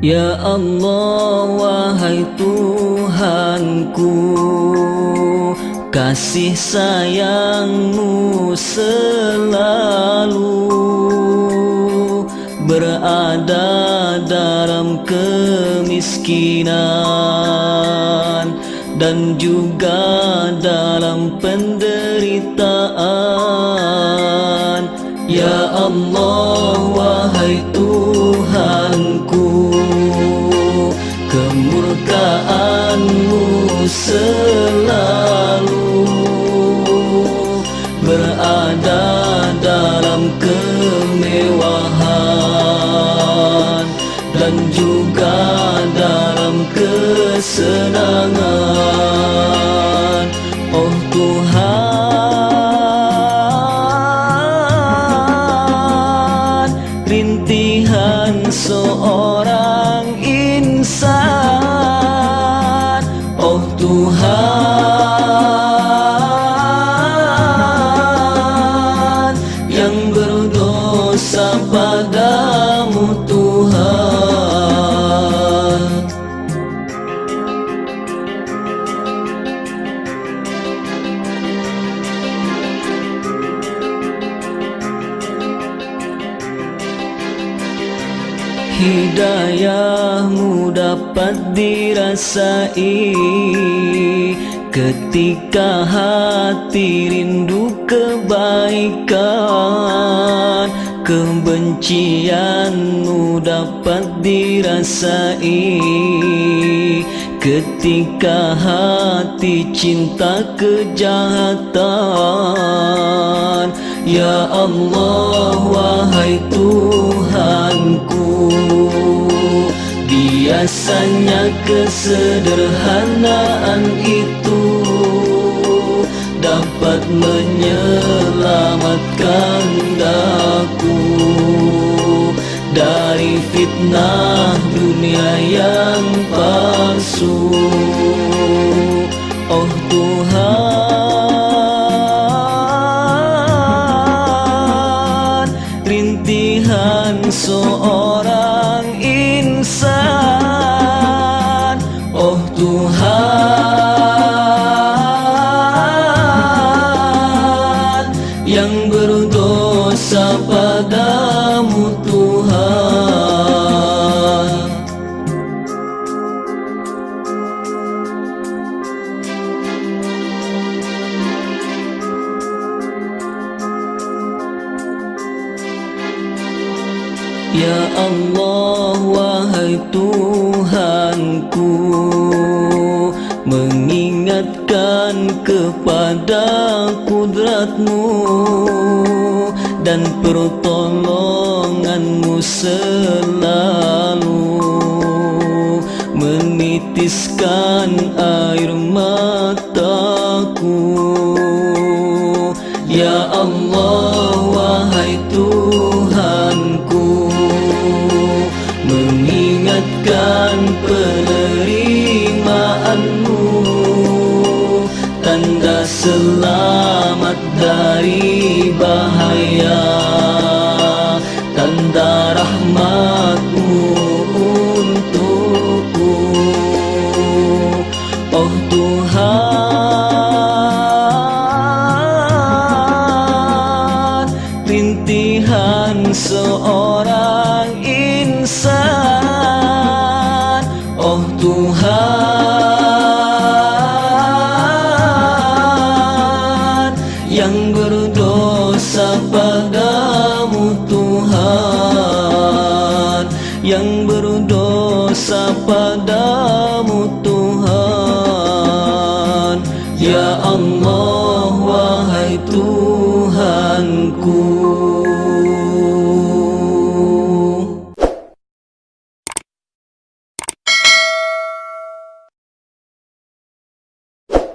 Ya Allah wahai Tuhanku Kasih sayangmu selalu Berada dalam kemiskinan Dan juga dalam penderitaan. Ya Allah selalu berada dalam kemewahan dan juga dalam kesenangan. Oh Tuhan rintihan seorang Oh Hidayahmu dapat dirasai. Ketika hati rindu kebaikan Kebencianmu dapat dirasai. Ketika hati cinta kejahatan Ya Allah wahai Tuhanku Biasanya kesederhanaan itu Dapat menyelamatkan daku Dari fitnah dunia yang palsu seorang insan. Oh Tuhan Ya Allah wahai Tuhanku Mengingatkan kepada kudratmu Dan pertolonganmu selalu Menitiskan air mataku Mengingatkan penerimaanmu. Tanda selamat dari bahaya. Tanda rahmatmu untukku. Oh Tuhan Yang berdosa padamu Tuhan. Yang berdosa padamu Tuhan. Ya Allah wahai Tuhanku